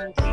moment